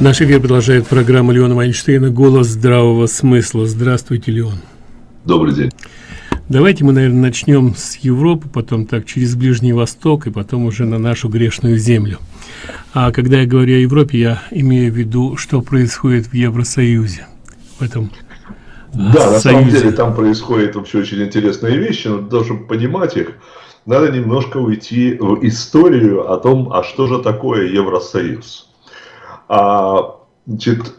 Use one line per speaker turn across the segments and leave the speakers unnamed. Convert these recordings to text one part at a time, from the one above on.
Наш эфир продолжает программа Леона Вайнштейна «Голос здравого смысла». Здравствуйте, Леон.
Добрый день.
Давайте мы, наверное, начнем с Европы, потом так через Ближний Восток и потом уже на нашу грешную землю. А когда я говорю о Европе, я имею в виду, что происходит в Евросоюзе, в этом
Да, на самом деле там происходят вообще очень интересные вещи, но для того, чтобы понимать их, надо немножко уйти в историю о том, а что же такое Евросоюз. А, значит,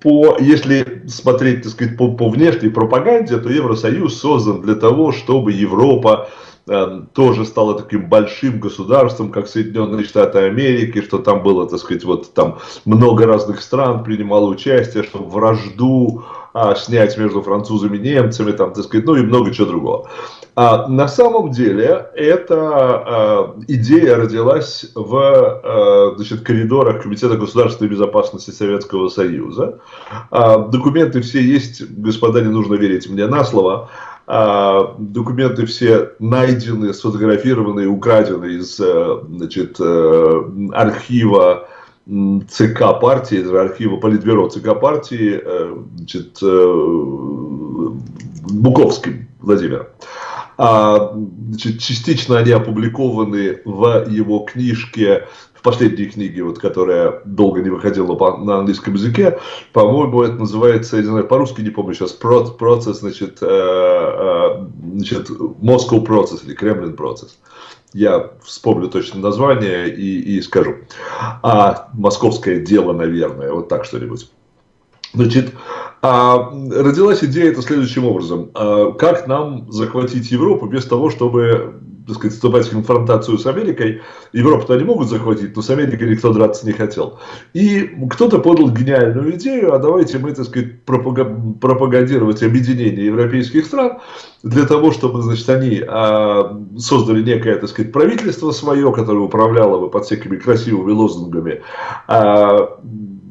по, если смотреть, так сказать, по, по внешней пропаганде, то Евросоюз создан для того, чтобы Европа э, тоже стала таким большим государством, как Соединенные Штаты Америки, что там было, так сказать, вот там много разных стран принимало участие, чтобы вражду а, снять между французами и немцами, там, так сказать, ну и много чего другого. А на самом деле эта а, идея родилась в а, значит, коридорах Комитета государственной безопасности Советского Союза. А, документы все есть, господа, не нужно верить мне на слово. А, документы все найдены, сфотографированы, украдены из значит, э, архива ЦК партии, архива Политбюро ЦК партии, э, значит, э, Буковским Владимиром. А, значит, частично они опубликованы в его книжке, в последней книге, вот, которая долго не выходила по, на английском языке. По-моему, это называется, я не знаю, по-русски не помню сейчас, процесс, значит, э, э, значит, Moscow процесс или Кремлин процесс. Я вспомню точно название и, и скажу. А московское дело, наверное, вот так что-нибудь. Значит, а, родилась идея это следующим образом. А, как нам захватить Европу без того, чтобы так сказать, вступать в конфронтацию с Америкой. Европу-то они могут захватить, но с Америкой никто драться не хотел. И кто-то подал гениальную идею, а давайте мы, так сказать, пропагандировать объединение европейских стран для того, чтобы, значит, они а, создали некое, так сказать, правительство свое, которое управляло бы под всякими красивыми лозунгами, а,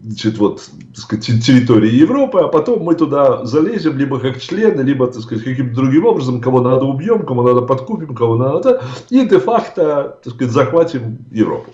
значит, вот, так сказать, территории Европы, а потом мы туда залезем, либо как члены, либо, сказать, каким-то другим образом, кого надо убьем, кому надо подкупим, кого надо, и де-факто, сказать, захватим Европу.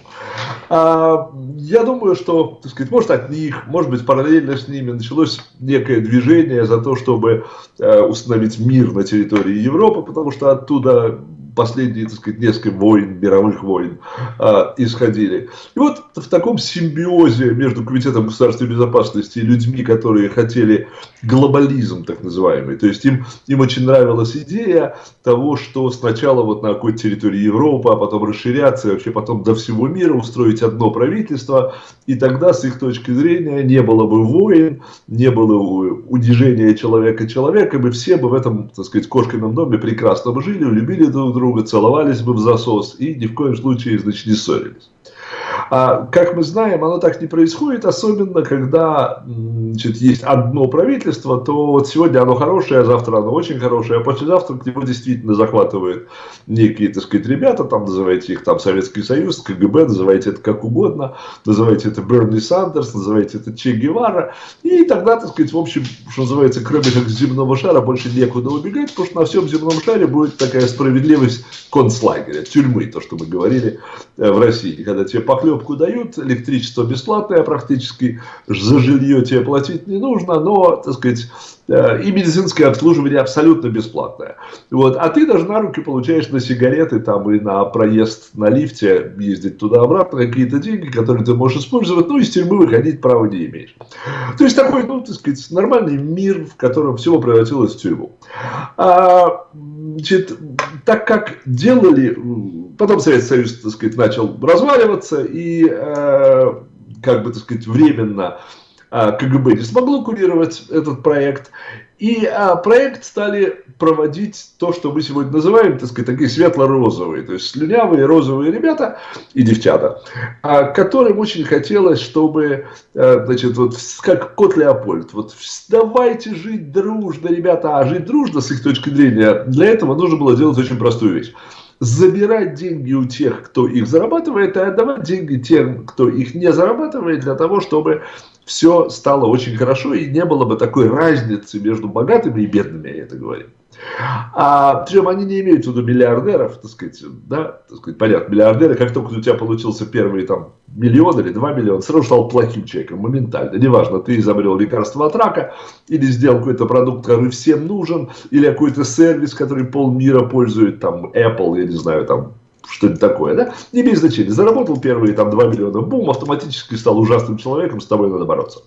А, я думаю, что, так сказать, может от них, может быть, параллельно с ними началось некое движение за то, чтобы э, установить мир на территории Европы, потому что оттуда последние, так сказать, несколько войн, мировых войн э, исходили. И вот в таком симбиозе между Комитетом государственной безопасности и людьми, которые хотели глобализм, так называемый, то есть им, им очень нравилась идея того, что сначала вот на какой-то территории Европы, а потом расширяться, и вообще потом до всего мира устроить одно правительство, и тогда с их точки зрения не было бы войн, не было унижения человека человеком, и все бы в этом, так сказать, кошкином доме прекрасно бы жили, любили друг друга, друга, целовались бы в засос и ни в коем случае, значит, не ссорились. А, как мы знаем, оно так не происходит, особенно когда значит, есть одно правительство, то вот сегодня оно хорошее, а завтра оно очень хорошее, а послезавтра к нему действительно захватывают некие, так сказать, ребята, там называйте их там Советский Союз, КГБ, называйте это как угодно, называйте это Берни Сандерс, называйте это Че Гевара, и тогда, так сказать, в общем, что называется, кроме как земного шара, больше некуда убегать, потому что на всем земном шаре будет такая справедливость концлагеря, тюрьмы, то, что мы говорили э, в России, когда тебе поклеп трубку дают, электричество бесплатное практически, за жилье тебе платить не нужно, но, так сказать, э, и медицинское обслуживание абсолютно бесплатное. Вот. А ты даже на руки получаешь на сигареты там, и на проезд на лифте, ездить туда-обратно, какие-то деньги, которые ты можешь использовать, ну, из тюрьмы выходить право не имеешь. То есть такой, ну, так сказать, нормальный мир, в котором все превратилось в тюрьму. А, значит, так как делали Потом Советский Союз, так сказать, начал разваливаться, и, э, как бы, так сказать, временно э, КГБ не смогло курировать этот проект, и а, проект стали проводить то, что мы сегодня называем, так сказать, такие светло-розовые, то есть слюнявые розовые ребята и девчата, а, которым очень хотелось, чтобы, а, значит, вот как кот Леопольд, вот давайте жить дружно, ребята, а жить дружно, с их точки зрения, для этого нужно было делать очень простую вещь забирать деньги у тех, кто их зарабатывает, и отдавать деньги тем, кто их не зарабатывает, для того, чтобы все стало очень хорошо и не было бы такой разницы между богатыми и бедными, я это говорю. А, причем они не имеют в виду миллиардеров, так сказать, да, так сказать, понятно, миллиардеры, как только у тебя получился первый там миллион или два миллиона, сразу стал плохим человеком, моментально. Неважно, ты изобрел лекарство от рака, или сделал какой-то продукт, который всем нужен, или какой-то сервис, который полмира пользует, там, Apple, я не знаю, там, что-нибудь такое, да, не имеет значения. Заработал первые там 2 миллиона, бум, автоматически стал ужасным человеком, с тобой надо бороться.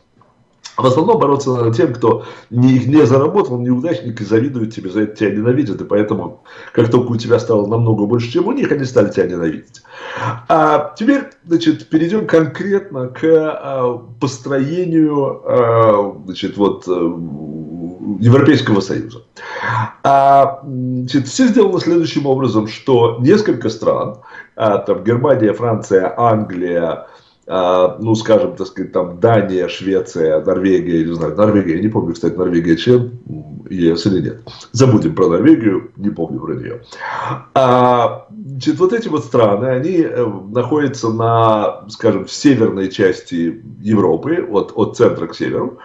В основном бороться надо тем, кто не, не заработал, неудачник и завидует тебе, за это тебя ненавидят. И поэтому, как только у тебя стало намного больше, чем у них, они стали тебя ненавидеть. А теперь, значит, перейдем конкретно к а, построению а, значит, вот, а, Европейского Союза. А, значит, все сделано следующим образом, что несколько стран, а, там Германия, Франция, Англия, а, ну, скажем, так сказать, там Дания, Швеция, Норвегия, не знаю, Норвегия, не помню, кстати, Норвегия член ЕС или нет. Забудем про Норвегию, не помню про нее. А, значит, вот эти вот страны, они э, находятся на, скажем, в северной части Европы, от, от центра к северу.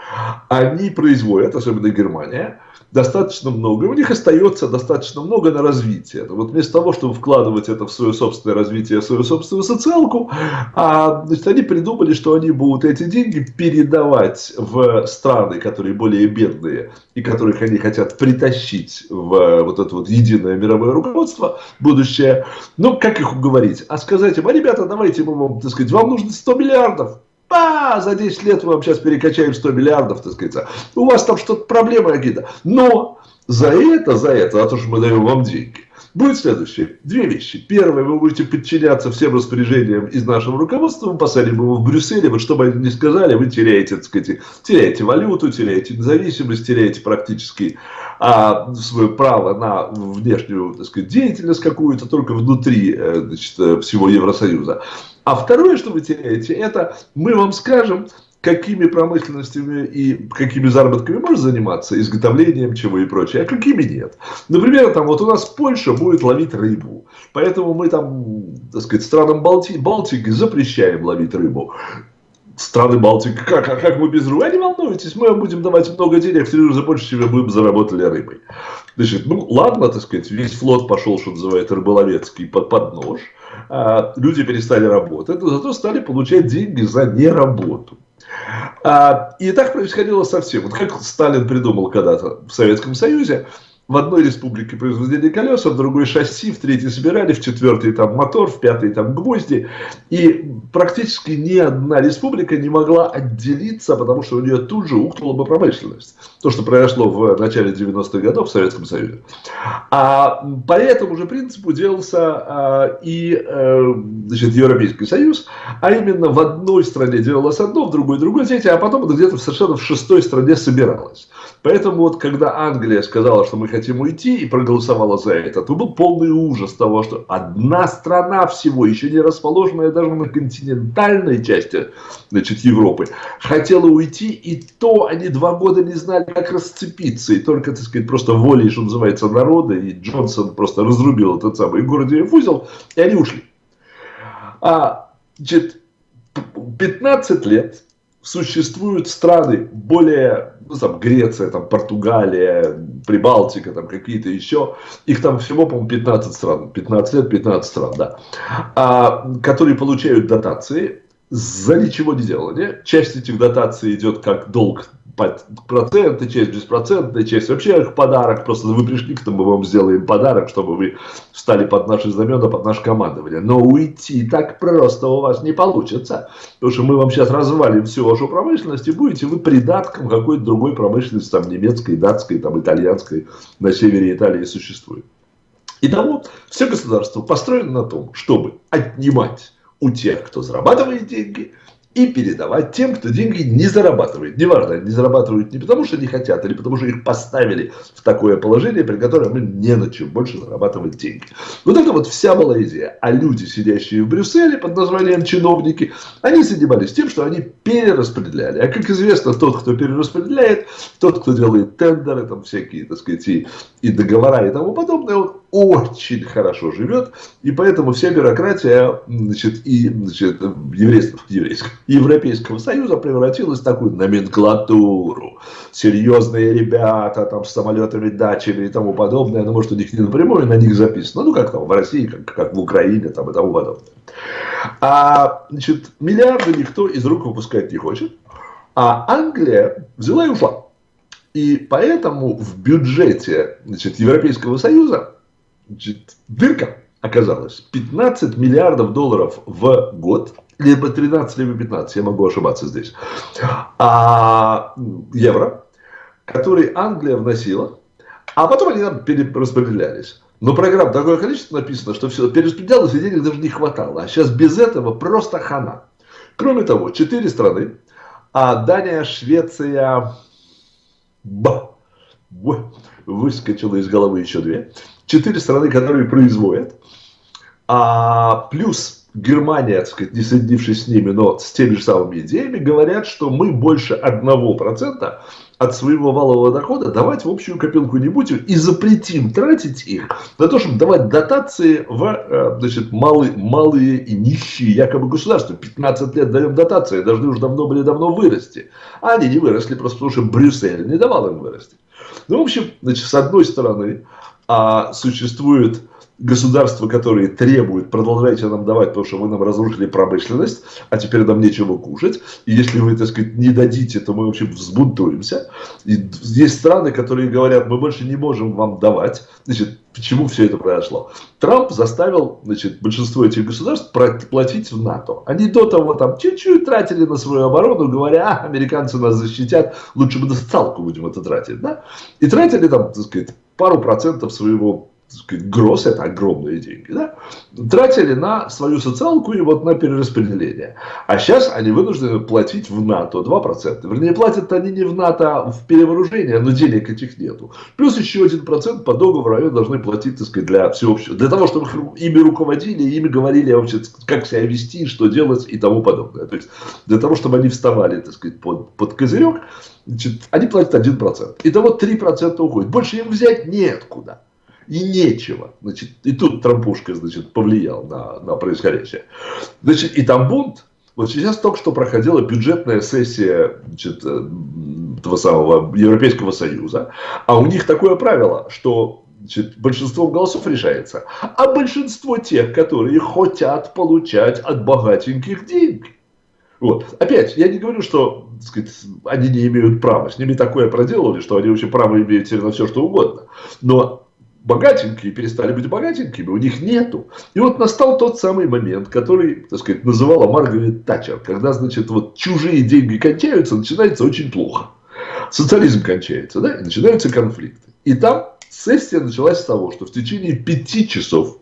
Они производят, особенно Германия, достаточно много, у них остается достаточно много на развитие. Вот вместо того, чтобы вкладывать это в свое собственное развитие, в свою собственную социалку, а, значит, они придумали, что они будут эти деньги передавать в страны, которые более бедные и которых они хотят притащить в вот это вот единое мировое руководство, будущее. Ну, как их уговорить? А сказать им, а ребята, давайте мы вам, так сказать, вам нужно 100 миллиардов, а, за 10 лет мы вам сейчас перекачаем 100 миллиардов, так сказать. У вас там что-то проблемы какие-то. Но за это, за это, за то, что мы даем вам деньги, будет следующее. Две вещи. Первое, вы будете подчиняться всем распоряжениям из нашего руководства, мы посадим его в Брюсселе, вот что бы они ни сказали, вы теряете, так сказать, теряете валюту, теряете независимость, теряете практически а, свое право на внешнюю, так сказать, деятельность какую-то только внутри э, значит, э, всего Евросоюза. А второе, что вы теряете, это мы вам скажем, какими промышленностями и какими заработками можно заниматься, изготовлением чего и прочее, а какими нет. Например, там вот у нас Польша будет ловить рыбу, поэтому мы там, так сказать, странам Балти Балтики запрещаем ловить рыбу. Страны Балтики, как, а как мы без рыбы? А не волнуйтесь, мы будем давать много денег, в три больше, чем мы заработали рыбой. Значит, ну ладно, так сказать, весь флот пошел, что называется, рыболовецкий под, под нож. А, люди перестали работать, но зато стали получать деньги за неработу. А, и так происходило совсем. Вот как Сталин придумал когда-то в Советском Союзе, в одной республике производили колеса, в другой шасси, в третьей собирали, в четвертой там мотор, в пятой там гвозди. И практически ни одна республика не могла отделиться, потому что у нее тут же ухнула бы промышленность. То, что произошло в начале 90-х годов в Советском Союзе. А по этому же принципу делался а, и а, значит, Европейский Союз, а именно в одной стране делалось одно, в другой другое, третье, а потом где-то совершенно в шестой стране собиралось. Поэтому вот когда Англия сказала, что мы хотим уйти и проголосовала за это, то был полный ужас того, что одна страна всего, еще не расположенная даже на континентальной части значит, Европы, хотела уйти, и то они два года не знали, как расцепиться, и только, так сказать, просто волей, что называется, народа, и Джонсон просто разрубил этот самый Гордиев узел, и они ушли. А, значит, 15 лет существуют страны более, ну, там, Греция, там, Португалия, Прибалтика, там, какие-то еще, их там всего, по-моему, 15 стран, 15 лет, 15 стран, да, а, которые получают дотации. За ничего не делали. Часть этих дотаций идет как долг проценты, часть беспроцентная, часть вообще их подарок. Просто вы пришли к нам, мы вам сделаем подарок, чтобы вы встали под наши знамена, под наше командование. Но уйти так просто у вас не получится. Потому что мы вам сейчас развалим всю вашу промышленность, и будете вы придатком какой-то другой промышленности, там немецкой, датской, там итальянской, на севере Италии существует. Итого, все государство построено на том, чтобы отнимать у тех, кто зарабатывает деньги, и передавать тем, кто деньги не зарабатывает. Неважно, они зарабатывают не потому, что не хотят, или потому, что их поставили в такое положение, при котором им не на чем больше зарабатывать деньги. Вот это вот вся была идея. А люди, сидящие в Брюсселе под названием чиновники, они занимались тем, что они перераспределяли. А как известно, тот, кто перераспределяет, тот, кто делает тендеры, там всякие, так сказать, и, и договора и тому подобное, очень хорошо живет, и поэтому вся бюрократия значит, и значит, еврейского, еврейского, Европейского Союза превратилась в такую номенклатуру. Серьезные ребята там с самолетами, дачами и тому подобное, ну, может, у них не напрямую на них записано, ну, как там в России, как, как в Украине там, и тому подобное. А значит, миллиарды никто из рук выпускать не хочет, а Англия взяла и ушла. И поэтому в бюджете значит, Европейского Союза Значит, дырка оказалась. 15 миллиардов долларов в год, либо 13, либо 15, я могу ошибаться здесь, а, евро, которые Англия вносила, а потом они там перераспределялись. Но программ такое количество написано, что все, перераспределялось, и денег даже не хватало. А сейчас без этого просто хана. Кроме того, четыре страны, а Дания, Швеция, Б, выскочила из головы еще две, четыре страны, которые производят, а плюс Германия, так сказать, не соединившись с ними, но с теми же самыми идеями, говорят, что мы больше одного процента от своего валового дохода давать в общую копилку не будем и запретим тратить их на то, чтобы давать дотации в э, значит, малые, малые и нищие якобы государства. 15 лет даем дотации, должны уже давно были давно вырасти. А они не выросли просто потому, что Брюссель не давал им вырасти. Ну, в общем, значит, с одной стороны, а существует государства, которые требуют, продолжайте нам давать, потому что вы нам разрушили промышленность, а теперь нам нечего кушать. И если вы, так сказать, не дадите, то мы вообще взбунтуемся. И есть страны, которые говорят, мы больше не можем вам давать. Значит, почему все это произошло? Трамп заставил значит, большинство этих государств платить в НАТО. Они до того там чуть-чуть тратили на свою оборону, говоря, а, американцы нас защитят, лучше бы на социалку будем это тратить. Да? И тратили там, так сказать, пару процентов своего гроз, это огромные деньги, да, тратили на свою социалку и вот на перераспределение. А сейчас они вынуждены платить в НАТО 2%. Вернее, платят они не в НАТО, а в перевооружение, но денег этих нету. Плюс еще 1% по договору они должны платить, так сказать, для всеобщего. Для того, чтобы ими руководили, ими говорили вообще, как себя вести, что делать и тому подобное. То есть, для того, чтобы они вставали, так сказать, под, под козырек, значит, они платят 1%. Итого 3% уходит. Больше им взять неоткуда и нечего. Значит, и тут Трампушка, значит, повлиял на, на происходящее. Значит, и там бунт. Вот сейчас только что проходила бюджетная сессия значит, э, этого самого Европейского Союза, а у них такое правило, что значит, большинством голосов решается, а большинство тех, которые хотят получать от богатеньких деньги. Вот. Опять, я не говорю, что сказать, они не имеют права. С ними такое проделали, что они вообще право имеют на все, что угодно. Но богатенькие перестали быть богатенькими, у них нету. И вот настал тот самый момент, который, так сказать, называла Маргарет Тачер, когда, значит, вот чужие деньги кончаются, начинается очень плохо. Социализм кончается, да, и начинаются конфликты. И там сессия началась с того, что в течение пяти часов,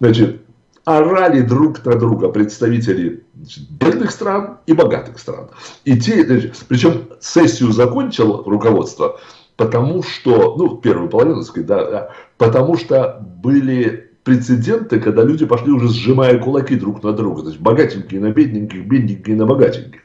значит, орали друг на друга представители значит, бедных стран и богатых стран. И те, значит, причем сессию закончило руководство потому что, ну, первую половину, так да, потому что были прецеденты, когда люди пошли уже сжимая кулаки друг на друга, то есть богатенькие на бедненьких, бедненькие на богатеньких.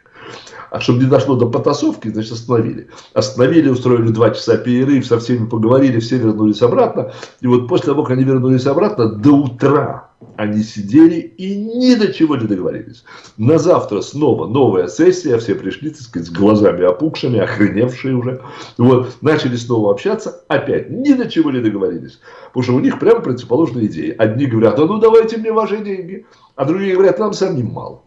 А чтобы не дошло до потасовки, значит, остановили. Остановили, устроили два часа перерыв, со всеми поговорили, все вернулись обратно. И вот после того, как они вернулись обратно, до утра они сидели и ни до чего не договорились. На завтра снова новая сессия, все пришли, так сказать, с глазами опухшими, охреневшие уже. Вот, начали снова общаться, опять ни до чего не договорились. Потому что у них прямо противоположные идеи. Одни говорят, а ну давайте мне ваши деньги, а другие говорят, нам самим мало.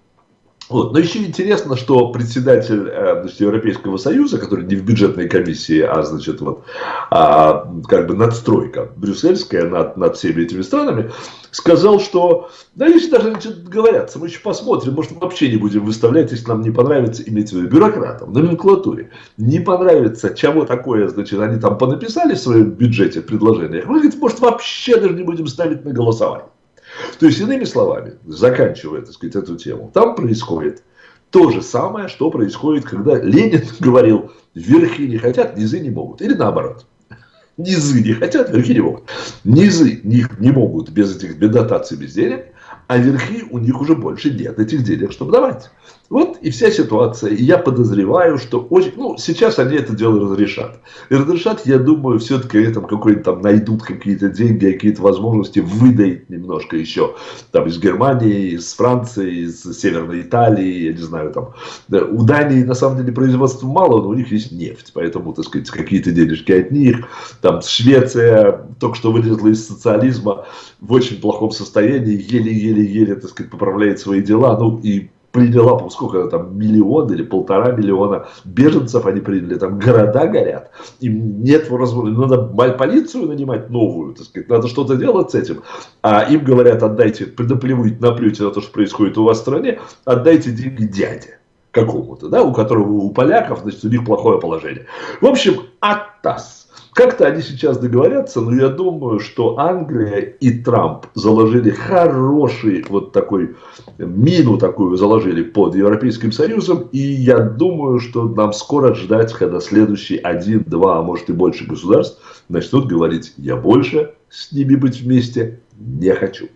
Вот. Но еще интересно, что председатель э, значит, Европейского Союза, который не в бюджетной комиссии, а значит вот а, как бы надстройка брюссельская над, над всеми этими странами, сказал, что да если даже говорят, мы еще посмотрим, может вообще не будем выставлять, если нам не понравится, иметь в виду бюрократам, номенклатуре, не понравится, чего такое, значит, они там понаписали в своем бюджете предложениях, мы, говорит, может вообще даже не будем ставить на голосование. То есть, иными словами, заканчивая, так сказать, эту тему, там происходит то же самое, что происходит, когда Ленин говорил, верхи не хотят, низы не могут. Или наоборот. Низы не хотят, верхи не могут. Низы не, не могут без этих без дотаций, без денег, а верхи у них уже больше нет этих денег, чтобы давать. Вот и вся ситуация. И я подозреваю, что очень... Ну, сейчас они это дело разрешат. И разрешат, я думаю, все-таки там какой-то там найдут какие-то деньги, какие-то возможности выдать немножко еще. Там из Германии, из Франции, из Северной Италии, я не знаю, там. У Дании, на самом деле, производства мало, но у них есть нефть. Поэтому, так сказать, какие-то денежки от них. Там Швеция только что вылезла из социализма в очень плохом состоянии, еле-еле-еле, так сказать, поправляет свои дела. Ну, и приняла, сколько там, миллион или полтора миллиона беженцев они приняли, там города горят, им нет возможности, надо полицию нанимать новую, так сказать, надо что-то делать с этим, а им говорят, отдайте, предоплевуйте, наплюйте на то, что происходит у вас в стране, отдайте деньги дяде какому-то, да, у которого у поляков, значит, у них плохое положение. В общем, АТАС как-то они сейчас договорятся, но я думаю, что Англия и Трамп заложили хороший вот такой мину такую заложили под Европейским Союзом. И я думаю, что нам скоро ждать, когда следующий один, два, а может и больше государств начнут говорить, я больше с ними быть вместе не хочу.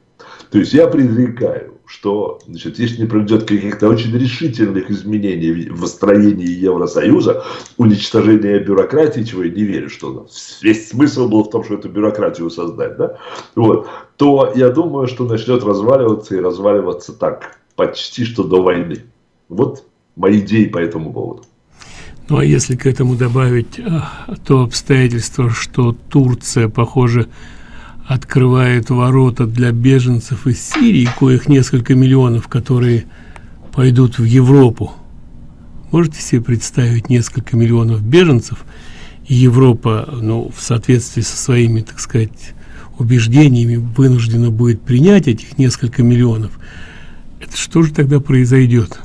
То есть я предрекаю, что значит, если не проведет каких-то очень решительных изменений в строении Евросоюза, уничтожения бюрократии, чего я не верю, что весь смысл был в том, что эту бюрократию создать, да, вот, то я думаю, что начнет разваливаться и разваливаться так, почти что до войны. Вот мои идеи по этому поводу.
Ну а если к этому добавить а, то обстоятельство, что Турция, похоже, открывает ворота для беженцев из Сирии, коих несколько миллионов, которые пойдут в Европу. Можете себе представить несколько миллионов беженцев, и Европа, ну, в соответствии со своими, так сказать, убеждениями вынуждена будет принять этих несколько миллионов. Это что же тогда произойдет?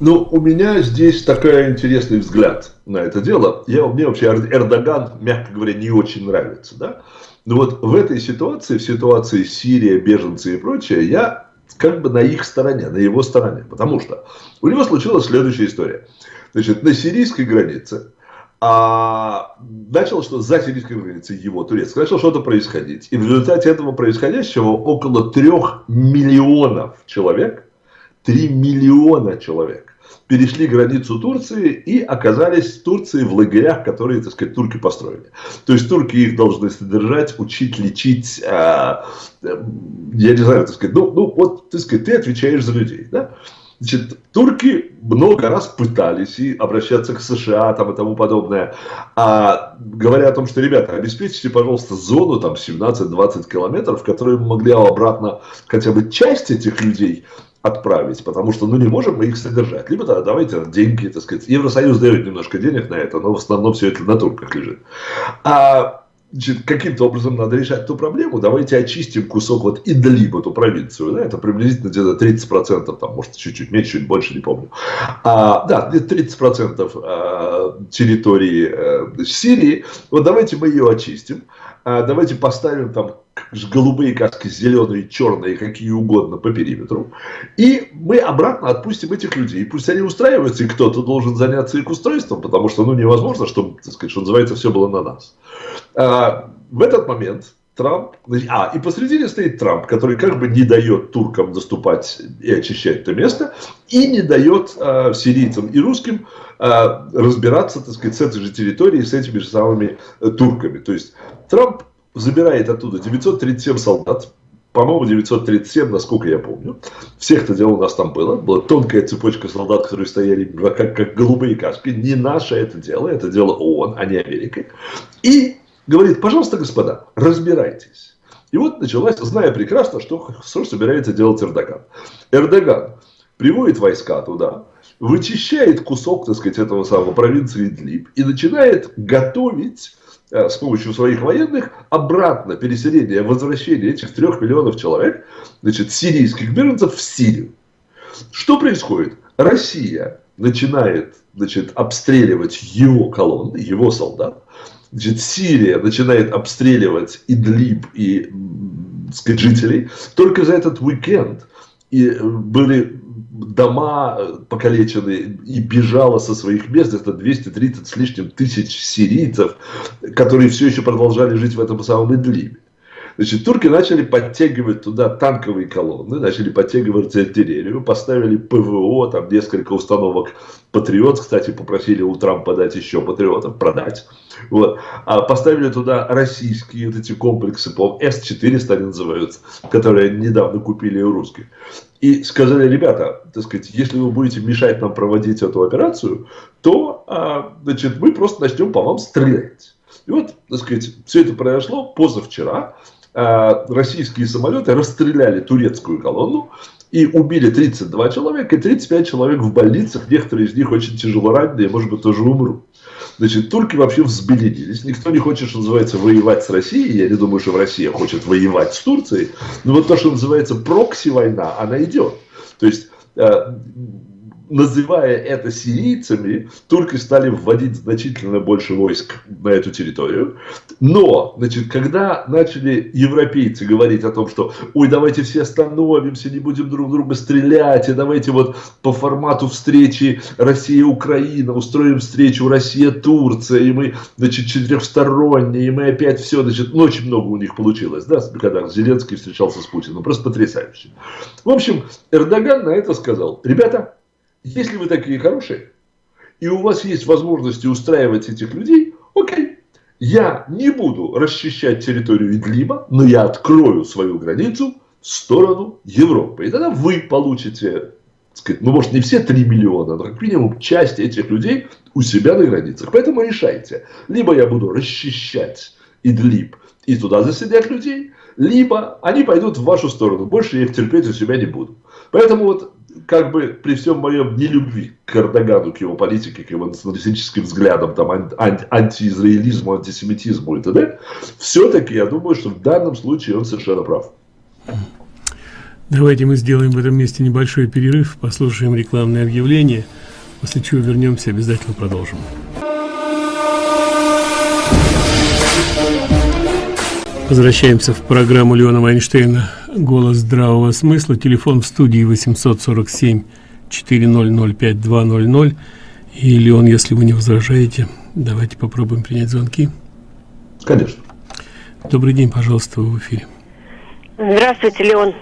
Ну, у меня здесь такой интересный взгляд на это дело. Я, мне вообще Эрдоган, мягко говоря, не очень нравится, да? Но вот в этой ситуации, в ситуации Сирия, беженцы и прочее, я как бы на их стороне, на его стороне. Потому что у него случилась следующая история. Значит, на сирийской границе а начало, что за сирийской границей его турецкой, начало что-то происходить. И в результате этого происходящего около трех миллионов человек, три миллиона человек перешли границу Турции и оказались в Турции в лагерях, которые, так сказать, турки построили. То есть турки их должны содержать, учить, лечить, э, я не знаю, так сказать, ну, ну вот, так сказать, ты отвечаешь за людей, да? Значит, турки много раз пытались и обращаться к США там, и тому подобное, а, говоря о том, что, ребята, обеспечьте, пожалуйста, зону там 17-20 километров, в которой мы могли обратно хотя бы часть этих людей отправить, потому что, ну, не можем мы их содержать. Либо да, давайте деньги, так сказать. Евросоюз дает немножко денег на это, но в основном все это на турках лежит. А каким-то образом надо решать эту проблему, давайте очистим кусок вот Идлиб, эту провинцию, да, это приблизительно где-то 30%, там, может, чуть-чуть меньше, чуть больше, не помню. А, да, 30% а, территории а, Сирии, вот давайте мы ее очистим, а, давайте поставим там голубые каски, зеленые, черные, какие угодно по периметру. И мы обратно отпустим этих людей. Пусть они устраиваются, и кто-то должен заняться их устройством, потому что ну, невозможно, чтобы, так сказать, что называется, все было на нас. А, в этот момент Трамп, а, и посредине стоит Трамп, который как бы не дает туркам доступать и очищать это место, и не дает а, сирийцам и русским разбираться, так сказать, с этой же территорией, с этими же самыми а, турками. То есть Трамп забирает оттуда 937 солдат, по-моему, 937, насколько я помню. Всех это дело у нас там было. Была тонкая цепочка солдат, которые стояли как, как голубые кашки. Не наше это дело, это дело ООН, а не Америка. И говорит, пожалуйста, господа, разбирайтесь. И вот началась, зная прекрасно, что, что собирается делать Эрдоган. Эрдоган приводит войска туда, вычищает кусок, так сказать, этого самого провинции Идлиб и начинает готовить Э, с помощью своих военных обратно переселение, возвращение этих трех миллионов человек, значит, сирийских беженцев в Сирию. Что происходит? Россия начинает значит, обстреливать его колонны, его солдат. Значит, Сирия начинает обстреливать Идлиб и сказать, жителей. Только за этот уикенд и э, были дома э, покалечены и бежало со своих мест, это 230 с лишним тысяч сирийцев, которые все еще продолжали жить в этом самом Идлибе. Значит, турки начали подтягивать туда танковые колонны, начали подтягивать артиллерию, поставили ПВО, там несколько установок Патриот, кстати, попросили у Трампа дать еще Патриотов, продать. Вот. А поставили туда российские вот эти комплексы, по С-400 они называются, которые недавно купили у русских. И сказали, ребята, так сказать, если вы будете мешать нам проводить эту операцию, то а, значит, мы просто начнем по вам стрелять. И вот, так сказать, все это произошло позавчера. А, российские самолеты расстреляли турецкую колонну и убили 32 человека и 35 человек в больницах. Некоторые из них очень тяжело раненые, может быть, тоже умрут. Значит, турки вообще взбеленились. Никто не хочет, что называется, воевать с Россией. Я не думаю, что Россия хочет воевать с Турцией. Но вот то, что называется прокси-война, она идет. То есть э, называя это сирийцами, турки стали вводить значительно больше войск на эту территорию. Но, значит, когда начали европейцы говорить о том, что, ой, давайте все остановимся, не будем друг друга стрелять, и давайте вот по формату встречи Россия-Украина устроим встречу Россия-Турция, и мы, значит, четырехсторонние, и мы опять все, значит, ну, очень много у них получилось, да, когда Зеленский встречался с Путиным, просто потрясающе. В общем, Эрдоган на это сказал, ребята, если вы такие хорошие, и у вас есть возможности устраивать этих людей, окей, я не буду расчищать территорию Идлиба, но я открою свою границу в сторону Европы. И тогда вы получите, сказать, ну может не все 3 миллиона, но как минимум часть этих людей у себя на границах. Поэтому решайте. Либо я буду расчищать Идлиб и туда заселять людей, либо они пойдут в вашу сторону. Больше я их терпеть у себя не буду. Поэтому вот как бы при всем моем нелюбви к Эрдогану, к его политике, к его националистическим взглядам, там, анти антиизраилизму, антисемитизму и т.д., все-таки я думаю, что в данном случае он совершенно прав.
Давайте мы сделаем в этом месте небольшой перерыв, послушаем рекламное объявление, после чего вернемся, обязательно продолжим. Возвращаемся в программу Леона Вайнштейна «Голос здравого смысла». Телефон в студии 847 400 5200. И, Леон, если вы не возражаете, давайте попробуем принять звонки.
Конечно.
Добрый день, пожалуйста, вы в эфире.
Здравствуйте, Леон.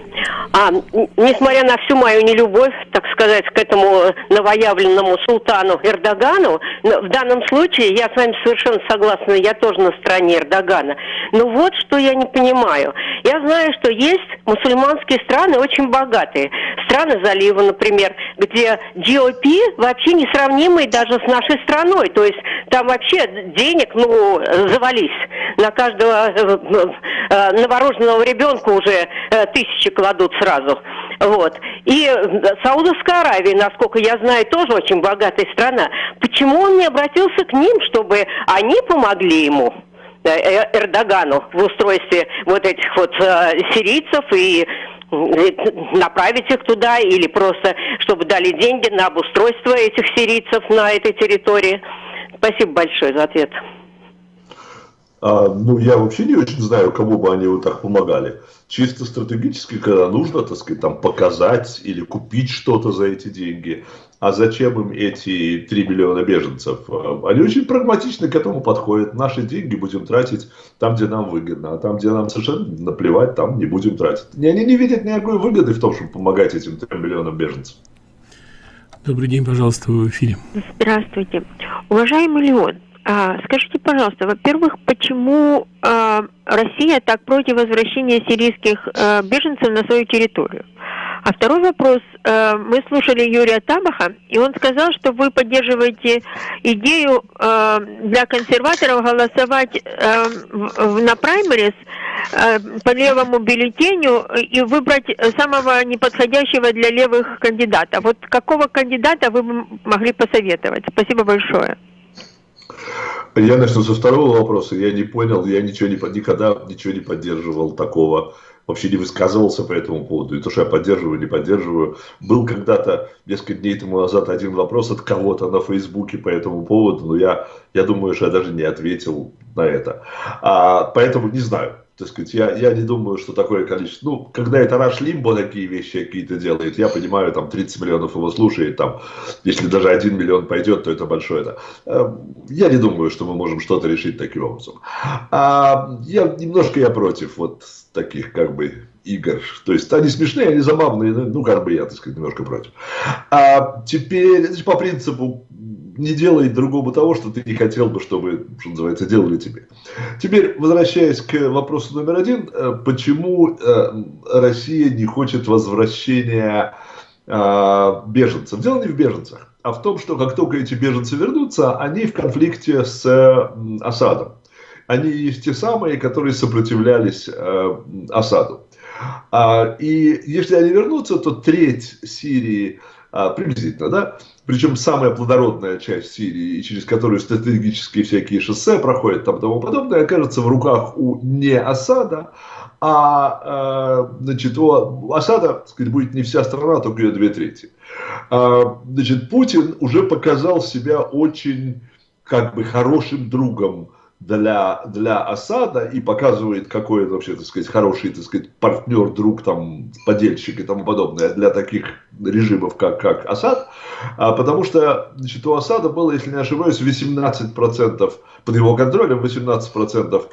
А, несмотря на всю мою нелюбовь, так сказать, к этому новоявленному султану Эрдогану, в данном случае я с вами совершенно согласна, я тоже на стороне Эрдогана. Но вот что я не понимаю. Я знаю, что есть мусульманские страны очень богатые. Страны залива, например, где GOP вообще несравнимый даже с нашей страной. То есть там вообще денег, ну, завались. На каждого э, э, новорожденного ребенка уже э, тысячи кладут сразу. Вот. И Саудовская Аравия, насколько я знаю, тоже очень богатая страна. Почему он не обратился к ним, чтобы они помогли ему? Э, э, Эрдогану в устройстве вот этих вот э, сирийцев и направить их туда или просто чтобы дали деньги на обустройство этих сирийцев на этой территории. Спасибо большое за ответ.
А, ну, я вообще не очень знаю, кому бы они вот так помогали. Чисто стратегически, когда нужно, так сказать, там показать или купить что-то за эти деньги. А зачем им эти 3 миллиона беженцев? А, они очень прагматично к этому подходят. Наши деньги будем тратить там, где нам выгодно. А там, где нам совершенно наплевать, там не будем тратить. И они не видят никакой выгоды в том, чтобы помогать этим 3 миллионам беженцев.
Добрый день, пожалуйста, вы в эфире.
Здравствуйте. Уважаемый Леон, скажите, пожалуйста, во-первых, почему а, Россия так против возвращения сирийских а, беженцев на свою территорию? А второй вопрос. А, мы слушали Юрия Табаха, и он сказал, что вы поддерживаете идею а, для консерваторов голосовать а, на праймерис а, по левому бюллетеню и выбрать самого неподходящего для левых кандидата. Вот какого кандидата вы могли посоветовать? Спасибо большое.
Я начну со второго вопроса. Я не понял, я ничего не, никогда ничего не поддерживал такого, вообще не высказывался по этому поводу. И то, что я поддерживаю, не поддерживаю. Был когда-то, несколько дней тому назад, один вопрос от кого-то на Фейсбуке по этому поводу, но я, я думаю, что я даже не ответил на это. А, поэтому не знаю. Так сказать, я, я не думаю, что такое количество. Ну, когда это Раш Лимбо такие вещи какие-то делает, я понимаю, там 30 миллионов его слушает, там, если даже 1 миллион пойдет, то это большое. Да. Эм, я не думаю, что мы можем что-то решить таким образом. А, я немножко я против вот таких как бы игр. То есть они смешные, они забавные, ну, как бы я, так сказать, немножко против. А теперь, значит, по принципу не делай другому того, что ты не хотел бы, чтобы, что называется, делали тебе. Теперь, возвращаясь к вопросу номер один, э, почему э, Россия не хочет возвращения э, беженцев? Дело не в беженцах, а в том, что как только эти беженцы вернутся, они в конфликте с Асадом. Они есть те самые, которые сопротивлялись Асаду. А, и если они вернутся, то треть Сирии приблизительно, да, причем самая плодородная часть Сирии, через которую стратегические всякие шоссе проходят там тому подобное, окажется в руках у не Асада, а, э, значит, у Асада, так сказать, будет не вся страна, а только ее две трети. А, значит, Путин уже показал себя очень как бы хорошим другом для, для Асада и показывает, какой это вообще, так сказать, хороший, так сказать, партнер, друг, там, подельщик и тому подобное для таких режимов, как, как Асад, а, потому что, значит, у Асада было, если не ошибаюсь, 18% под его контролем, 18%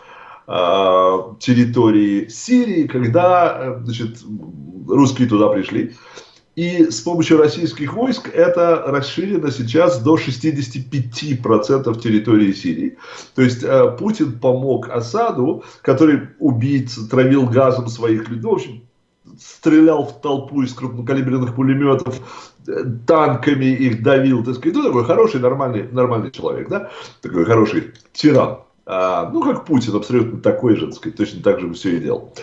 а, территории Сирии, когда, значит, русские туда пришли. И с помощью российских войск это расширено сейчас до 65% территории Сирии. То есть э, Путин помог Асаду, который убийц, травил газом своих людей, в общем, стрелял в толпу из крупнокалиберных пулеметов, э, танками их давил, так сказать, ну, такой хороший, нормальный, нормальный человек, да, такой хороший тиран. А, ну, как Путин, абсолютно такой же, так сказать, точно так же все и делал.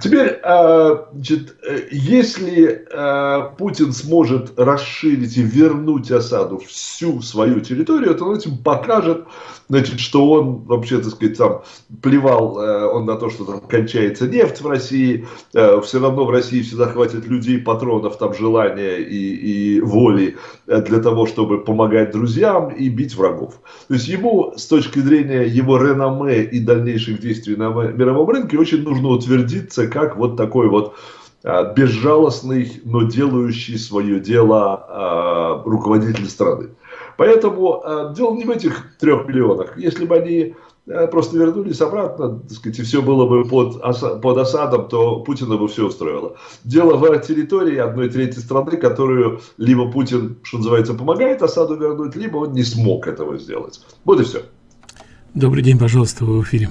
Теперь, а, значит, если а, Путин сможет расширить и вернуть осаду всю свою территорию, то он этим покажет, значит, что он вообще, так сказать, там плевал э, он на то, что там кончается нефть в России, э, все равно в России всегда хватит людей, патронов, там, желания и, и воли э, для того, чтобы помогать друзьям и бить врагов. То есть ему, с точки зрения его реноме и дальнейших действий на мировом рынке, очень нужно утвердиться как вот такой вот безжалостный, но делающий свое дело руководитель страны. Поэтому э, дело не в этих трех миллионах. Если бы они просто вернулись обратно, так сказать, и все было бы под, под осадом, то Путина бы все устроило. Дело в территории одной трети страны, которую либо Путин, что называется, помогает осаду вернуть, либо он не смог этого сделать. Вот и все.
Добрый день, пожалуйста, вы в эфире.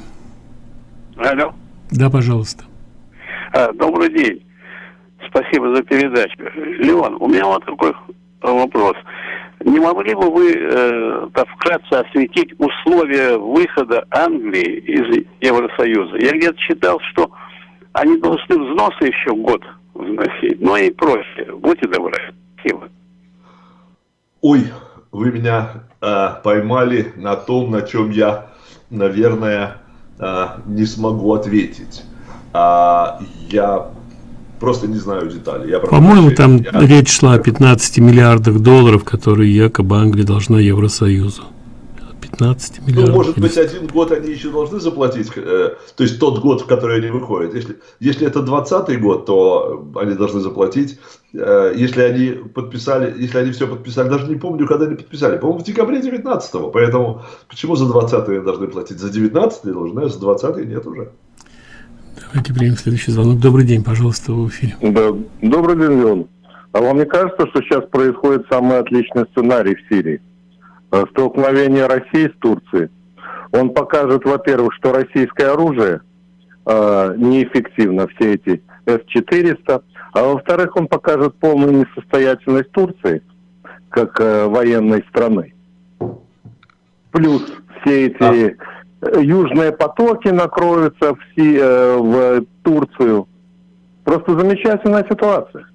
Алло.
Да, пожалуйста.
А, добрый день. Спасибо за передачу. Леон, у меня вот такой вопрос. Не могли бы вы э, так вкратце осветить условия выхода Англии из Евросоюза? Я где-то читал, что они должны взносы еще год вносить, ну и прочее. Будьте добры. Спасибо.
Ой, вы меня э, поймали на том, на чем я, наверное, э, не смогу ответить. А, я просто не знаю деталей.
По-моему, там я... речь шла о 15 миллиардах долларов, которые якобы Англия должна Евросоюзу. 15 ну, миллиардов.
Ну, может быть, один год они еще должны заплатить, э, то есть тот год, в который они выходят. Если, если это 20 год, то они должны заплатить. Э, если они подписали, если они все подписали, даже не помню, когда они подписали, по-моему, в декабре 19 -го. Поэтому почему за 20 они должны платить? За 19 должны, а за 20 нет уже.
Давайте примем следующий звонок. Добрый день, пожалуйста, в эфире.
Да. Добрый день, Леон. А вам не кажется, что сейчас происходит самый отличный сценарий в Сирии? Э, столкновение России с Турцией. Он покажет, во-первых, что российское оружие э, неэффективно, все эти С-400, а во-вторых, он покажет полную несостоятельность Турции как э, военной страны. Плюс все эти... А южные потоки накроются в, Си, э, в Турцию. Просто замечательная ситуация.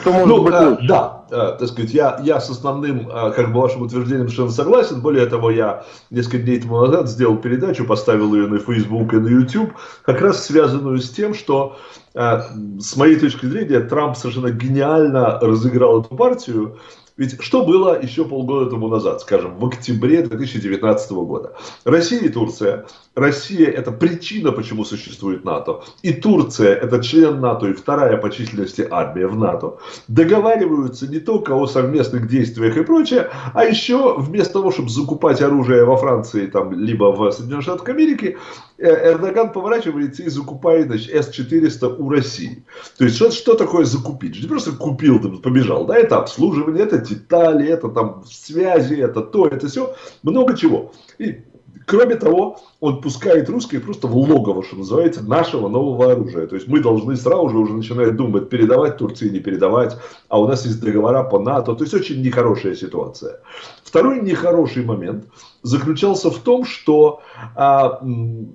Что может ну, быть лучше? Да, э, так сказать, я, я с основным, э, как бы вашим утверждением совершенно согласен. Более того, я несколько дней тому назад сделал передачу, поставил ее на Facebook и на YouTube, как раз связанную с тем, что с моей точки зрения Трамп совершенно гениально разыграл эту партию Ведь что было еще полгода тому назад, скажем, в октябре 2019 года? Россия и Турция. Россия – это причина, почему существует НАТО. И Турция – это член НАТО и вторая по численности армия в НАТО. Договариваются не только о совместных действиях и прочее, а еще вместо того, чтобы закупать оружие во Франции, там, либо в Соединенных Штатах Америки, Эрдоган поворачивается и закупает С-400 у России. То есть, что, что такое закупить? Не просто купил, там, побежал. Да, это обслуживание, это детали, это там связи, это то, это все. Много чего. И Кроме того, он пускает русских просто в логово, что называется, нашего нового оружия. То есть мы должны сразу же уже начинать думать, передавать Турции, не передавать, а у нас есть договора по НАТО. То есть очень нехорошая ситуация. Второй нехороший момент заключался в том, что а,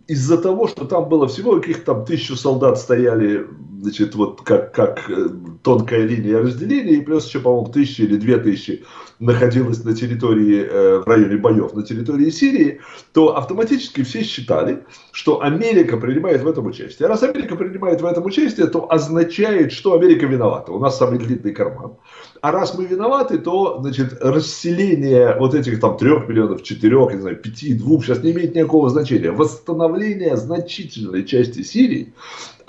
из-за того, что там было всего каких-то там тысячу солдат стояли, значит, вот как, как э, тонкая линия разделения, и плюс еще, по-моему, тысячи или две тысячи находилась на территории, э, в районе боев на территории Сирии, то автоматически все считали, что Америка принимает в этом участие. А раз Америка принимает в этом участие, то означает, что Америка виновата. У нас самый длинный карман. А раз мы виноваты, то значит, расселение вот этих там трех миллионов, четырех, не знаю, пяти, двух, сейчас не имеет никакого значения. Восстановление значительной части Сирии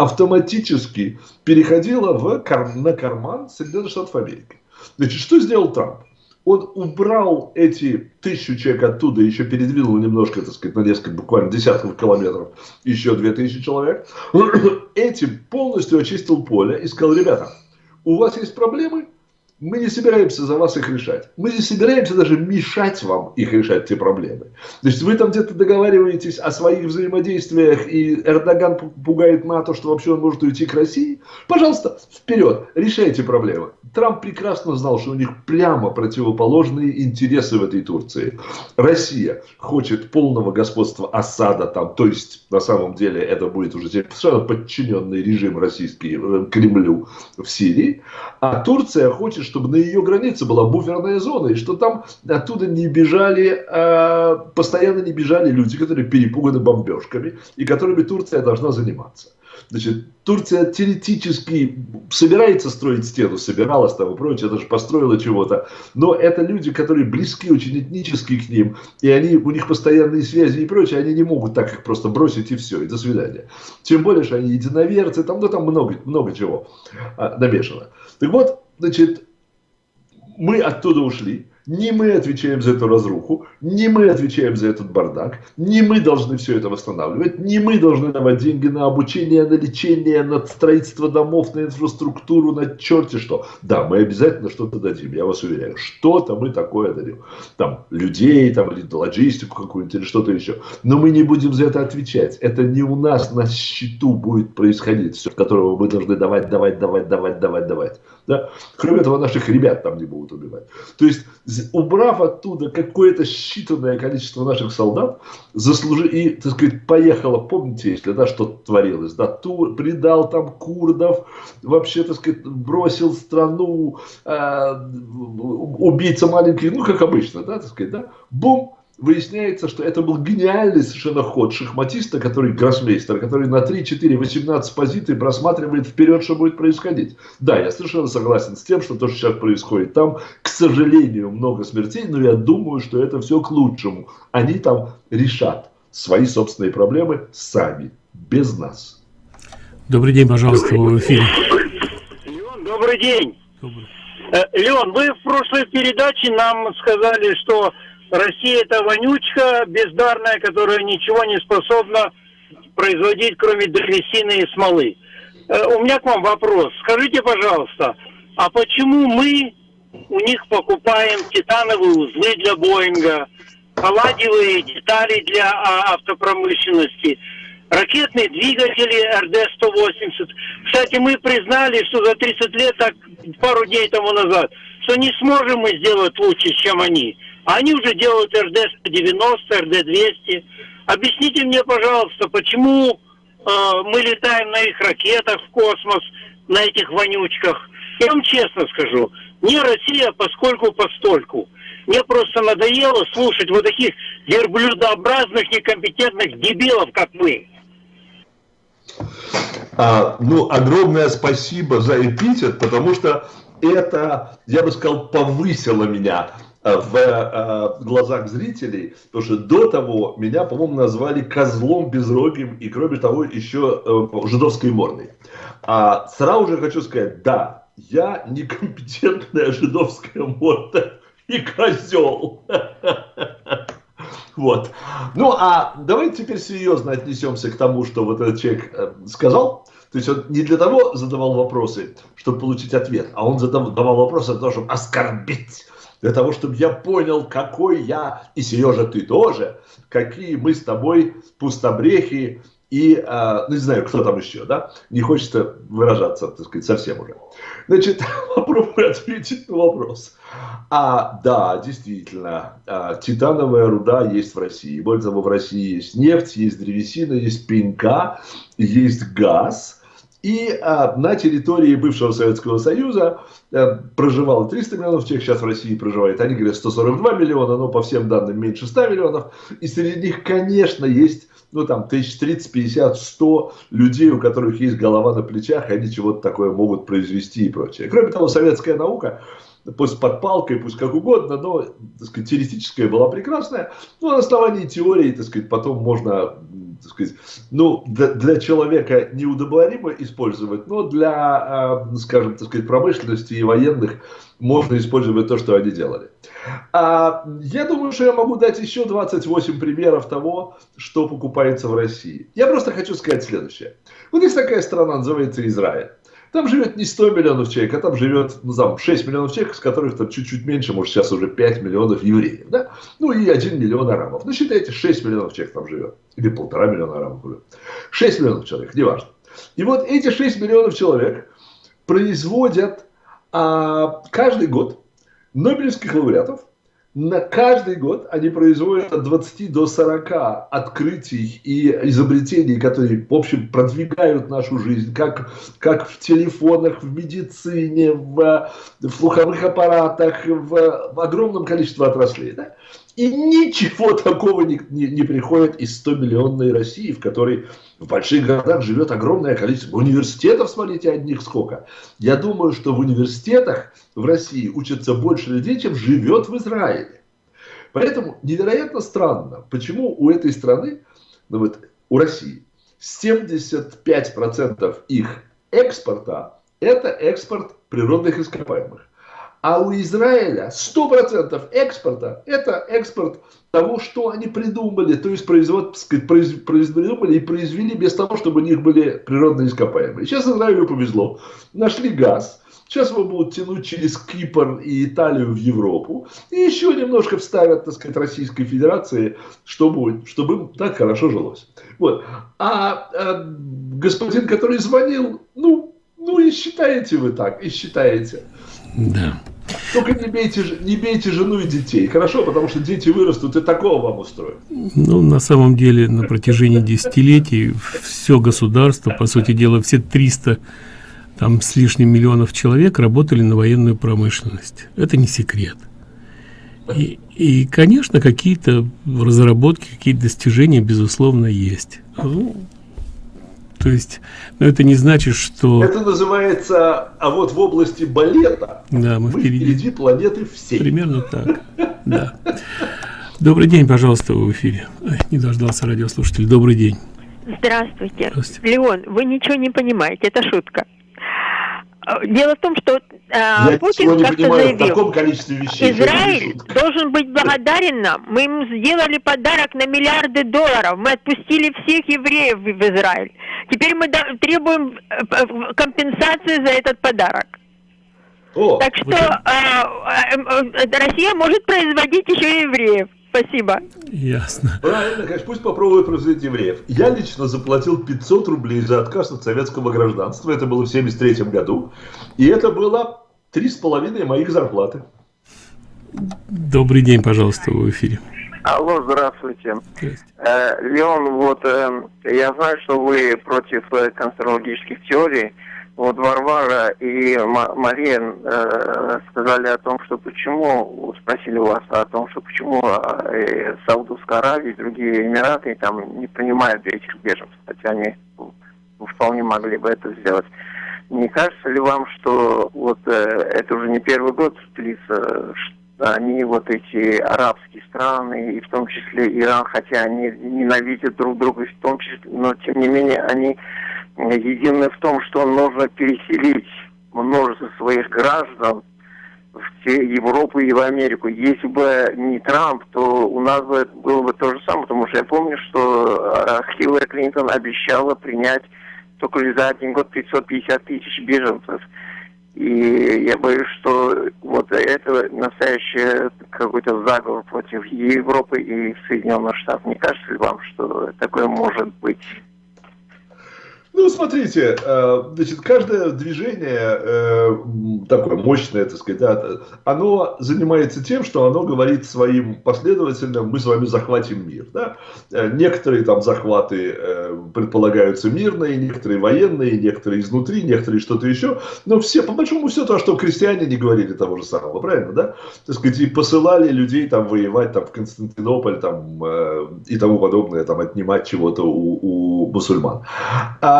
автоматически переходило в, на карман Соединенных Штатов Америки. Значит, что сделал Трамп? он убрал эти тысячу человек оттуда, еще передвинул немножко, так сказать, на несколько, буквально десятков километров, еще две тысячи человек, этим полностью очистил поле и сказал, ребята, у вас есть проблемы, мы не собираемся за вас их решать. Мы не собираемся даже мешать вам их решать, те проблемы. То есть вы там где-то договариваетесь о своих взаимодействиях, и Эрдоган пугает НАТО, что вообще он может уйти к России. Пожалуйста, вперед, решайте проблемы. Трамп прекрасно знал, что у них прямо противоположные интересы в этой Турции. Россия хочет полного господства Асада там, то есть на самом деле это будет уже совершенно подчиненный режим российский э, Кремлю в Сирии. А Турция хочет, чтобы на ее границе была буферная зона, и что там оттуда не бежали, э, постоянно не бежали люди, которые перепуганы бомбежками, и которыми Турция должна заниматься. Значит, Турция теоретически собирается строить стену, собиралась там и прочее, даже построила чего-то. Но это люди, которые близки очень этнически к ним, и они, у них постоянные связи и прочее, они не могут так их просто бросить и все, и до свидания. Тем более, что они единоверцы, там, ну, там много, много чего а, намешано. Так вот, значит, мы оттуда ушли, не мы отвечаем за эту разруху, не мы отвечаем за этот бардак, не мы должны все это восстанавливать, не мы должны давать деньги на обучение, на лечение, на строительство домов, на инфраструктуру, на черти что. Да, мы обязательно что-то дадим, я вас уверяю. Что-то мы такое дадим. Там людей, там, или логистику какую-нибудь, или что-то еще. Но мы не будем за это отвечать. Это не у нас на счету будет происходить, все, которого мы должны давать, давать, давать, давать, давать, давать. Да? Кроме этого, наших ребят там не будут убивать. То есть, убрав оттуда какое-то считанное количество наших солдат, заслужи, и, так сказать, поехала, помните, если, да, что творилось, да, тур, предал там курдов, вообще, так сказать, бросил страну, э, убийца маленький, ну, как обычно, да, так сказать, да, бум, выясняется, что это был гениальный совершенно ход шахматиста, который гроссмейстер, который на 3, 4, 18 позиций просматривает вперед, что будет происходить. Да, я совершенно согласен с тем, что то, что сейчас происходит там, к сожалению, много смертей, но я думаю, что это все к лучшему. Они там решат свои собственные проблемы сами, без нас.
Добрый день, пожалуйста, в эфире.
Леон, добрый день. Добрый. Э, Леон, вы в прошлой передаче нам сказали, что Россия это вонючка бездарная, которая ничего не способна производить, кроме древесины и смолы. Э, у меня к вам вопрос. Скажите, пожалуйста, а почему мы у них покупаем титановые узлы для Боинга, палладиевые детали для а, автопромышленности, ракетные двигатели РД-180. Кстати, мы признали, что за 30 лет, так пару дней тому назад, что не сможем мы сделать лучше, чем они. Они уже делают РД-190, РД-200. Объясните мне, пожалуйста, почему э, мы летаем на их ракетах в космос, на этих вонючках? Я вам честно скажу, не Россия, поскольку постольку. Мне просто надоело слушать вот таких верблюдообразных, некомпетентных дебилов, как мы.
А, ну, огромное спасибо за эпитет, потому что это, я бы сказал, повысило меня в э, глазах зрителей, потому что до того меня, по-моему, назвали козлом безрогим и, кроме того, еще э, жидовской мордой. А сразу же хочу сказать, да, я некомпетентная жидовская морда и козел. Вот. Ну, а давайте теперь серьезно отнесемся к тому, что вот этот человек сказал. То есть он не для того задавал вопросы, чтобы получить ответ, а он задавал вопросы для того, чтобы оскорбить для того, чтобы я понял, какой я, и Сережа, ты тоже, какие мы с тобой пустобрехи и, э, ну не знаю, кто там еще, да, не хочется выражаться, так сказать, совсем уже. Значит, попробую ответить на вопрос. А, да, действительно, а, титановая руда есть в России. Более того, в России есть нефть, есть древесина, есть пенька, есть газ – и а, на территории бывшего Советского Союза а, проживало 300 миллионов человек, сейчас в России проживает, они говорят 142 миллиона, но по всем данным меньше 100 миллионов. И среди них, конечно, есть ну там тысяч 30, 50, 100 людей, у которых есть голова на плечах, и они чего-то такое могут произвести и прочее. Кроме того, советская наука, пусть под палкой, пусть как угодно, но так сказать, теоретическая была прекрасная, но на основании теории, так сказать, потом можно так сказать, ну, для, для человека неудобоваримо использовать, но для, э, скажем, так сказать, промышленности и военных можно использовать то, что они делали. А, я думаю, что я могу дать еще 28 примеров того, что покупается в России. Я просто хочу сказать следующее. Вот есть такая страна, называется Израиль. Там живет не 100 миллионов человек, а там живет, ну, там, 6 миллионов человек, из которых там чуть-чуть меньше, может, сейчас уже 5 миллионов евреев, да? Ну, и 1 миллион арабов. Ну, считайте, 6 миллионов человек там живет. Или полтора миллиона арабов уже. 6 миллионов человек, неважно. И вот эти 6 миллионов человек производят а, каждый год Нобелевских лауреатов, на каждый год они производят от 20 до 40 открытий и изобретений, которые, в общем, продвигают нашу жизнь, как, как в телефонах, в медицине, в, в слуховых аппаратах, в, в огромном количестве отраслей. Да? И ничего такого не, не, не приходит из 100-миллионной России, в которой в больших городах живет огромное количество. Университетов, смотрите, одних сколько. Я думаю, что в университетах в России учатся больше людей, чем живет в Израиле. Поэтому невероятно странно, почему у этой страны, ну вот у России, 75% их экспорта – это экспорт природных ископаемых. А у Израиля 100% экспорта – это экспорт того, что они придумали, то есть производ, произ, придумали и произвели без того, чтобы у них были природные ископаемые. Сейчас Израилю повезло. Нашли газ. Сейчас его будут тянуть через Кипр и Италию в Европу. И еще немножко вставят, так сказать, Российской Федерации, чтобы, чтобы им так хорошо жилось. Вот. А, а господин, который звонил, ну, ну и считаете вы так, и считаете.
Да.
Только не бейте, не бейте жену и детей, хорошо? Потому что дети вырастут и такого вам устроят.
Ну, на самом деле, на протяжении десятилетий все государство, по сути дела, все 300 там с лишним миллионов человек работали на военную промышленность. Это не секрет. И, и конечно, какие-то разработки, какие-то достижения, безусловно, есть. То есть, но это не значит, что...
Это называется, а вот в области балета
да, мы, мы впереди.
впереди планеты всей.
Примерно так, да. Добрый день, пожалуйста, в эфире. Не дождался радиослушатель. Добрый день.
Здравствуйте. Здравствуйте. Леон, вы ничего не понимаете, это шутка. Дело в том, что
э, Путин как-то заявил,
вещей, Израиль должен быть благодарен нам. Мы ему сделали подарок на миллиарды долларов. Мы отпустили всех евреев в Израиль. Теперь мы требуем э, компенсации за этот подарок. О, так что э, э, Россия может производить еще евреев. Спасибо.
Ясно.
Правильно, конечно, пусть попробуют производить евреев. Я лично заплатил 500 рублей за отказ от советского гражданства. Это было в 73 году. И это было три с половиной моих зарплаты.
Добрый день, пожалуйста, в эфире.
Алло, здравствуйте. здравствуйте. Э, Леон, вот э, я знаю, что вы против э, конспирологических теорий вот Варвара и Мария э, сказали о том, что почему, спросили вас о том, что почему э, Саудовская Аравия и другие Эмираты там не принимают этих беженцев, хотя они вполне могли бы это сделать. Не кажется ли вам, что вот э, это уже не первый год длится, они вот эти арабские страны, и в том числе Иран, хотя они ненавидят друг друга, в том числе, но тем не менее они едины в том, что нужно переселить множество своих граждан в Европу и в Америку. Если бы не Трамп, то у нас бы было бы то же самое, потому что я помню, что э, Хиллари Клинтон обещала принять только за один год 550 тысяч беженцев. И я боюсь, что вот это настоящий какой-то заговор против Европы и Соединенных Штатов. Не кажется ли вам, что такое может быть?
Ну, смотрите, э, значит, каждое движение э, такое мощное, так сказать, оно занимается тем, что оно говорит своим последователям, мы с вами захватим мир. Да? Э, некоторые там захваты предполагаются мирные, некоторые военные, некоторые изнутри, некоторые что-то еще. Но все, по большому все то, что крестьяне не говорили того же самого, правильно, да? Так сказать, и посылали людей там воевать там, в Константинополь там, и тому подобное, там, отнимать чего-то у, у мусульман. А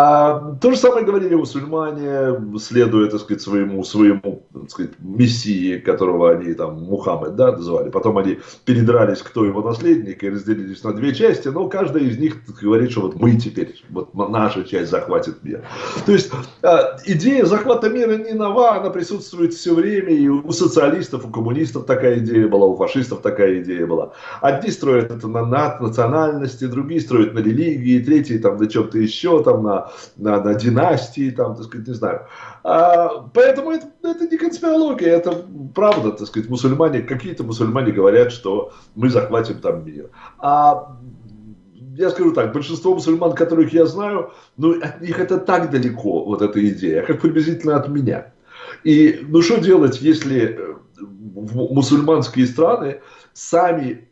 то же самое говорили мусульмане, следуя, так сказать, своему, своему так сказать, мессии, которого они там Мухаммед, да, называли. Потом они передрались, кто его наследник, и разделились на две части, но каждая из них говорит, что вот мы теперь, вот наша часть захватит мир. То есть, а, идея захвата мира не нова, она присутствует все время, и у социалистов, у коммунистов такая идея была, у фашистов такая идея была. Одни строят это на национальности, другие строят на религии, третьи там на чем-то еще, там на на, на династии, там, так сказать, не знаю. А, поэтому это, это не конспирология, это правда, так сказать, мусульмане, какие-то мусульмане говорят, что мы захватим там мир. А я скажу так, большинство мусульман, которых я знаю, ну, от них это так далеко, вот эта идея, как приблизительно от меня. И ну что делать, если э, мусульманские страны сами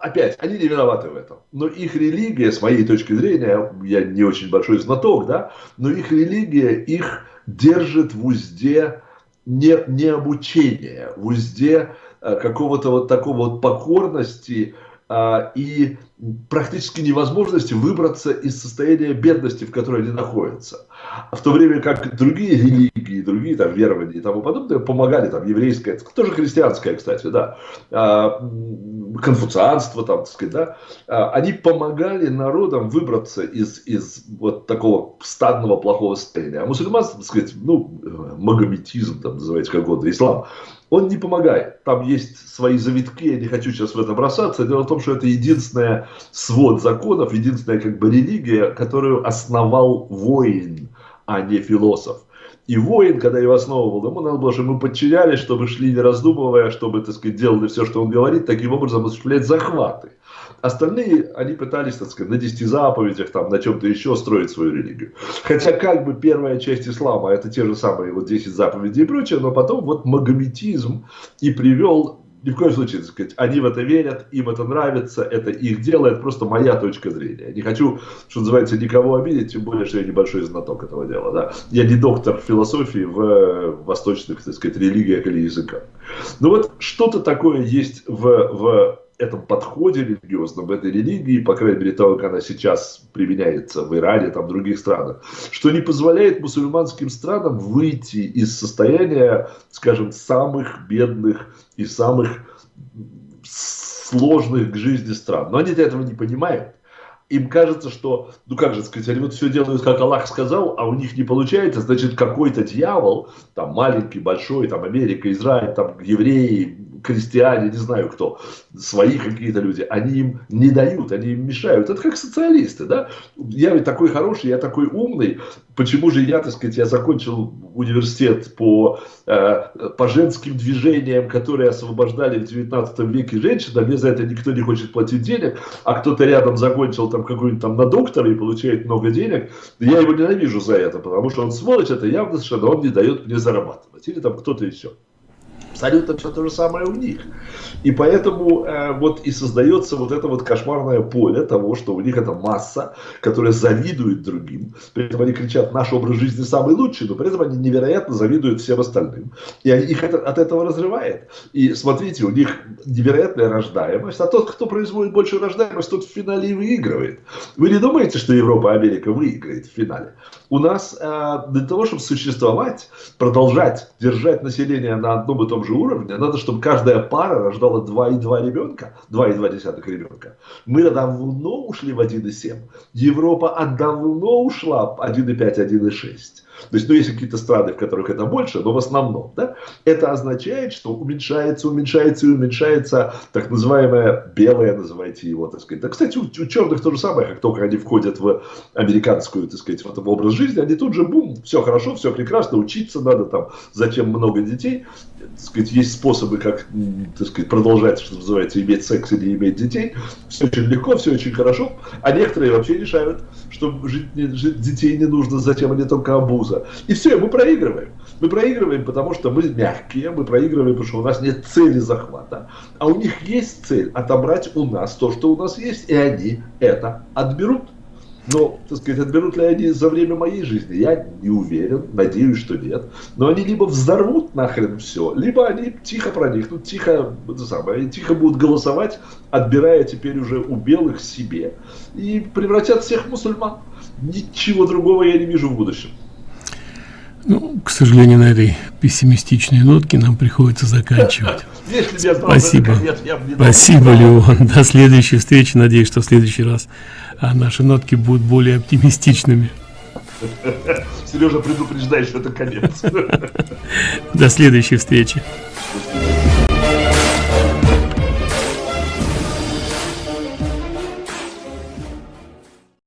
опять, они не виноваты в этом. Но их религия, с моей точки зрения, я не очень большой знаток, да, но их религия их держит в узде не, не обучения, в узде э, какого-то вот такого вот покорности а, и практически невозможности выбраться из состояния бедности, в которой они находятся. В то время как другие религии, другие там верования и тому подобное помогали, там еврейское, тоже христианское, кстати, да, а, конфуцианство, там, так сказать, да, а, они помогали народам выбраться из, из вот такого стадного плохого состояния. А мусульманство, так сказать, ну, магометизм, там, называется как угодно, ислам, он не помогает. Там есть свои завитки, я не хочу сейчас в это бросаться. Дело в том, что это единственная свод законов, единственная как бы религия, которую основал воин, а не философ. И воин, когда его основывал, ему надо было, чтобы мы подчинялись, чтобы шли не раздумывая, чтобы, так сказать, делали все, что он говорит, таким образом осуществлять захваты. Остальные, они пытались, так сказать, на десяти заповедях, там, на чем-то еще строить свою религию. Хотя, как бы, первая часть ислама, это те же самые вот 10 заповедей и прочее, но потом вот магометизм и привел ни в коем случае, так сказать, они в это верят, им это нравится, это их дело, это просто моя точка зрения. Не хочу, что называется, никого обидеть, тем более, что я небольшой знаток этого дела. Да? Я не доктор философии в восточных, так сказать, религиях или языках. Но вот что-то такое есть в, в этом подходе религиозном, в этой религии, по крайней мере, того, как она сейчас применяется в Иране, там, в других странах, что не позволяет мусульманским странам выйти из состояния, скажем, самых бедных и самых сложных к жизни стран. Но они этого не понимают. Им кажется, что, ну как же сказать, они вот все делают, как Аллах сказал, а у них не получается, значит, какой-то дьявол, там маленький, большой, там Америка, Израиль, там евреи, крестьяне, не знаю кто, свои какие-то люди, они им не дают, они им мешают. Это как социалисты, да? Я ведь такой хороший, я такой умный, почему же я, так сказать, я закончил университет по, э, по женским движениям, которые освобождали в 19 веке женщин, а мне за это никто не хочет платить денег, а кто-то рядом закончил там какой-нибудь там на доктора и получает много денег, я его ненавижу за это, потому что он сволочь, это явно совершенно, он не дает мне зарабатывать. Или там кто-то еще. Абсолютно все то же самое у них. И поэтому э, вот и создается вот это вот кошмарное поле того, что у них это масса, которая завидует другим. При этом они кричат, наш образ жизни самый лучший, но при этом они невероятно завидуют всем остальным. И они, их это, от этого разрывает. И смотрите, у них невероятная рождаемость, а тот, кто производит большую рождаемость, тот в финале и выигрывает. Вы не думаете, что Европа, Америка выиграет в финале? У нас э, для того, чтобы существовать, продолжать держать население на одном и том же уровне, надо, чтобы каждая пара рождала 2,2 ребенка, 2,2 ребенка. Мы давно ушли в 1,7. Европа давно ушла 1,5, 1,6. То есть, ну, есть какие-то страны, в которых это больше, но в основном, да, это означает, что уменьшается, уменьшается и уменьшается так называемое белое, называйте его, так сказать. Да, кстати, у, у черных то же самое, как только они входят в американскую, так сказать, в образ жизни, они тут же, бум, все хорошо, все прекрасно, учиться надо там, зачем много детей, так сказать, есть способы, как, так сказать, продолжать, что называется, иметь секс или иметь детей, все очень легко, все очень хорошо, а некоторые вообще решают, что жить, жить детей не нужно, зачем они только обуз Союза. И все, мы проигрываем. Мы проигрываем, потому что мы мягкие, мы проигрываем, потому что у нас нет цели захвата. А у них есть цель отобрать у нас то, что у нас есть, и они это отберут. Но, так сказать, отберут ли они за время моей жизни, я не уверен, надеюсь, что нет. Но они либо взорвут нахрен все, либо они тихо проникнут, тихо, это самое, тихо будут голосовать, отбирая теперь уже у белых себе, и превратят всех в мусульман. Ничего другого я не вижу в будущем.
Ну, к сожалению, на этой пессимистичной нотке нам приходится заканчивать. Спасибо. Спасибо, Леон. До следующей встречи. Надеюсь, что в следующий раз а, наши нотки будут более оптимистичными.
Сережа предупреждает, что это конец.
До следующей встречи.